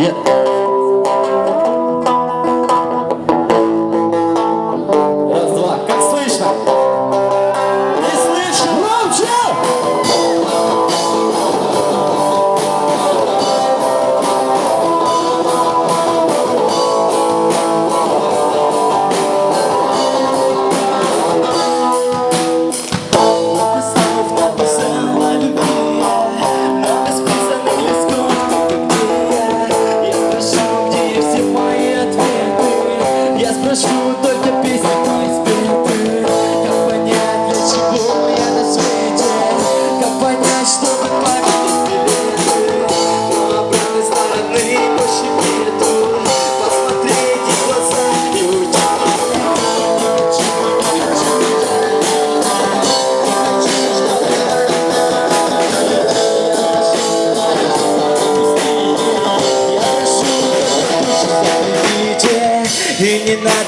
yeah.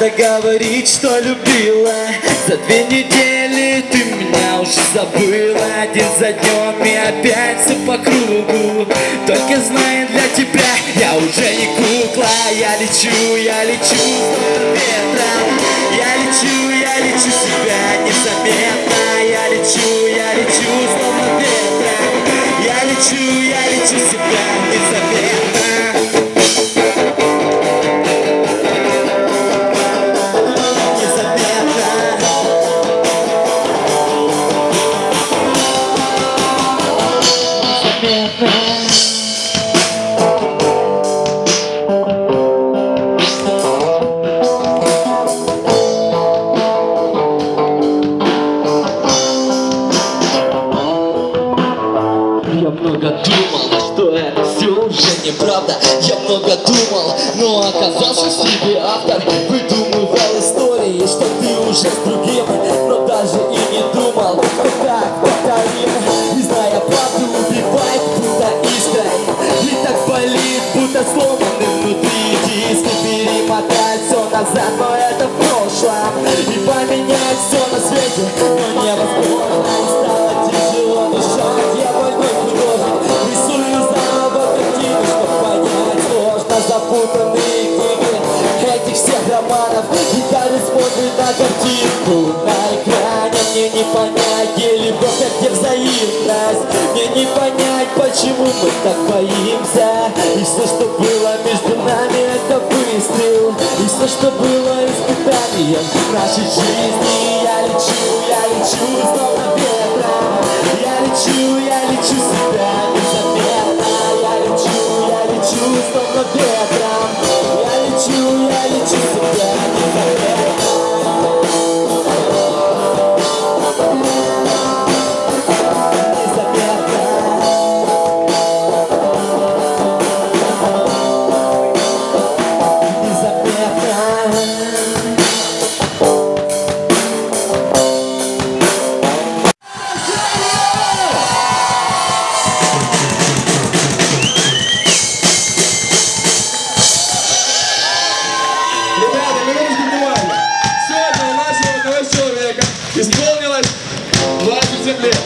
Надо говорить, что любила. За две недели ты меня уже забыла. День за днем и опять все по кругу. Только знай, для тебя я уже не кукла. Я лечу, я лечу ветром. Я лечу, я лечу себя незаметно. Я лечу, я лечу словно ветром. Я лечу, я лечу себя Я много думал, что это все уже неправда. Я много думал, но оказался себе автор но это в И поменять все на свете, но невозможно И стало тяжело. Дышать, я больной художник Рисую заново картины, чтобы понять сложно запутанные книги Этих всех романов. Гитары смотрят на картинку на экране. Мне не понять, где любовь, а где взаимность. Не понять, почему мы так боимся. И все, что было между нами, это выстрел все, что было испытанием нашей жизни Я лечу, я лечу, словно ветром Я лечу, я Исполнилось 20 лет.